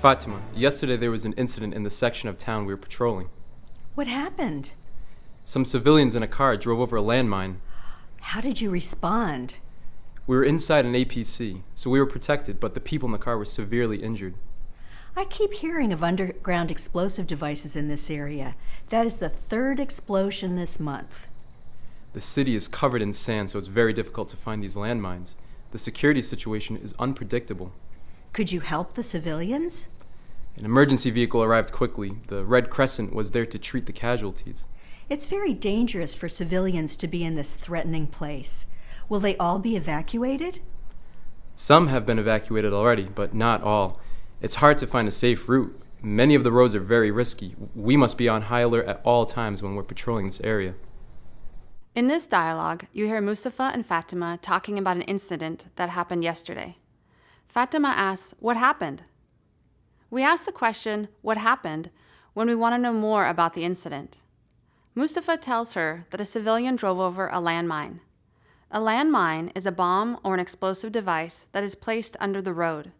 Fatima, yesterday there was an incident in the section of town we were patrolling. What happened? Some civilians in a car drove over a landmine. How did you respond? We were inside an APC, so we were protected, but the people in the car were severely injured. I keep hearing of underground explosive devices in this area. That is the third explosion this month. The city is covered in sand, so it's very difficult to find these landmines. The security situation is unpredictable. Could you help the civilians? An emergency vehicle arrived quickly. The Red Crescent was there to treat the casualties. It's very dangerous for civilians to be in this threatening place. Will they all be evacuated? Some have been evacuated already, but not all. It's hard to find a safe route. Many of the roads are very risky. We must be on high alert at all times when we're patrolling this area. In this dialogue, you hear Mustafa and Fatima talking about an incident that happened yesterday. Fatima asks, What happened? We ask the question, What happened? when we want to know more about the incident. Mustafa tells her that a civilian drove over a landmine. A landmine is a bomb or an explosive device that is placed under the road.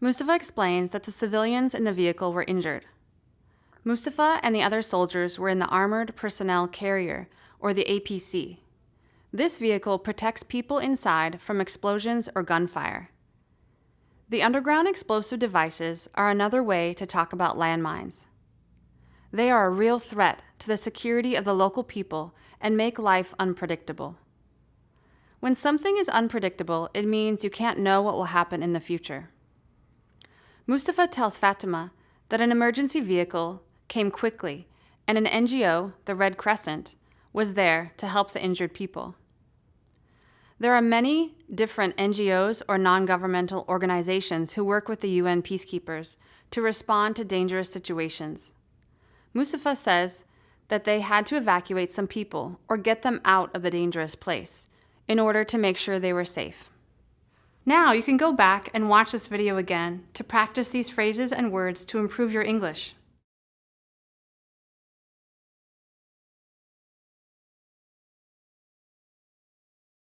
Mustafa explains that the civilians in the vehicle were injured. Mustafa and the other soldiers were in the Armored Personnel Carrier, or the APC. This vehicle protects people inside from explosions or gunfire. The underground explosive devices are another way to talk about landmines. They are a real threat to the security of the local people and make life unpredictable. When something is unpredictable, it means you can't know what will happen in the future. Mustafa tells Fatima that an emergency vehicle came quickly and an NGO, the Red Crescent, was there to help the injured people. There are many different NGOs or non-governmental organizations who work with the UN peacekeepers to respond to dangerous situations. Mustafa says that they had to evacuate some people or get them out of the dangerous place in order to make sure they were safe. Now you can go back and watch this video again to practice these phrases and words to improve your English.